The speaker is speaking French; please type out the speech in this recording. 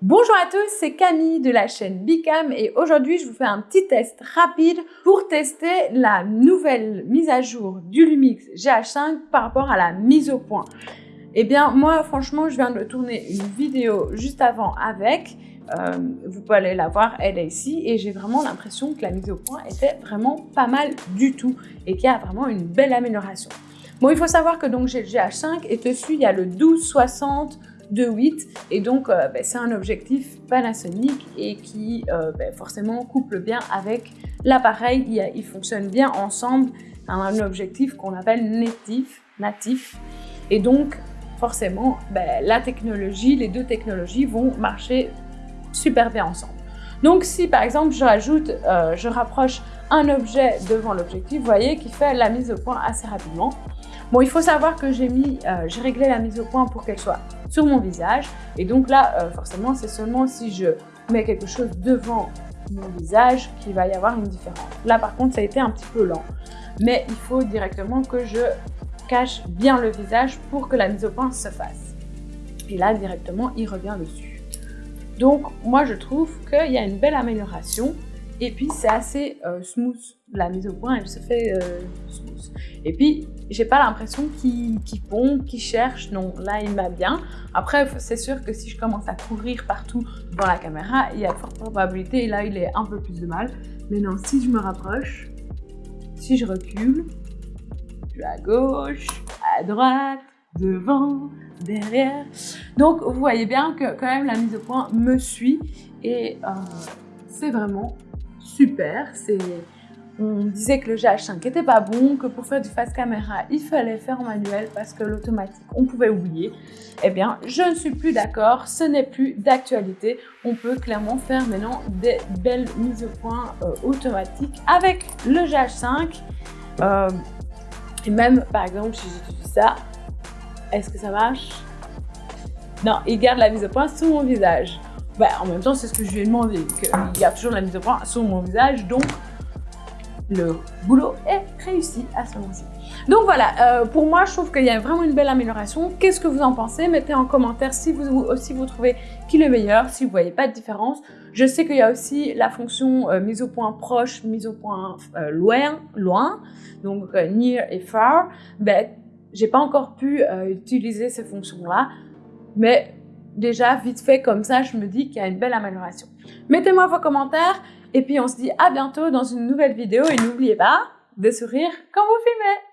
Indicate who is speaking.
Speaker 1: Bonjour à tous, c'est Camille de la chaîne Bicam et aujourd'hui je vous fais un petit test rapide pour tester la nouvelle mise à jour du Lumix GH5 par rapport à la mise au point. Eh bien moi franchement je viens de tourner une vidéo juste avant avec, euh, vous pouvez aller la voir, elle est ici et j'ai vraiment l'impression que la mise au point était vraiment pas mal du tout et qu'il y a vraiment une belle amélioration. Bon il faut savoir que donc j'ai le GH5 et dessus il y a le 1260 de 8 et donc euh, ben, c'est un objectif Panasonic et qui euh, ben, forcément couple bien avec l'appareil, il, fonctionne bien ensemble, un objectif qu'on appelle natif, natif. Et donc forcément ben, la technologie, les deux technologies vont marcher super bien ensemble. Donc si par exemple je rajoute, euh, je rapproche un objet devant l'objectif, vous voyez qu'il fait la mise au point assez rapidement. Bon, il faut savoir que j'ai mis, euh, j'ai réglé la mise au point pour qu'elle soit sur mon visage. Et donc là, euh, forcément, c'est seulement si je mets quelque chose devant mon visage qu'il va y avoir une différence. Là, par contre, ça a été un petit peu lent. Mais il faut directement que je cache bien le visage pour que la mise au point se fasse. Et là, directement, il revient dessus. Donc, moi, je trouve qu'il y a une belle amélioration. Et puis, c'est assez euh, smooth. La mise au point, elle se fait euh, smooth. Et puis, j'ai pas l'impression qu'il pompe, qu'il cherche. Non, là, il m'a bien. Après, c'est sûr que si je commence à courir partout dans la caméra, il y a de fortes probabilités. Et là, il est un peu plus de mal. Mais non, si je me rapproche, si je recule, je à gauche, à droite, devant, derrière. Donc, vous voyez bien que quand même la mise au point me suit. Et euh, c'est vraiment super. On disait que le GH5 était pas bon, que pour faire du face caméra, il fallait faire en manuel parce que l'automatique, on pouvait oublier. Eh bien, je ne suis plus d'accord, ce n'est plus d'actualité. On peut clairement faire maintenant des belles mises au point euh, automatiques avec le GH5. Euh, et même, par exemple, si j'utilise ça, est-ce que ça marche? Non, il garde la mise au point sous mon visage. Bah, en même temps, c'est ce que je lui ai demandé, qu'il garde toujours la mise au point sous mon visage, donc le boulot est réussi à ce moment-ci. Donc voilà, euh, pour moi, je trouve qu'il y a vraiment une belle amélioration. Qu'est-ce que vous en pensez? Mettez en commentaire si vous aussi vous trouvez qu'il est meilleur, si vous voyez pas de différence. Je sais qu'il y a aussi la fonction euh, mise au point proche, mise au point euh, loin, loin, donc near et far. Ben, j'ai pas encore pu utiliser ces fonctions-là, mais déjà vite fait comme ça, je me dis qu'il y a une belle amélioration. Mettez-moi vos commentaires et puis on se dit à bientôt dans une nouvelle vidéo et n'oubliez pas de sourire quand vous filmez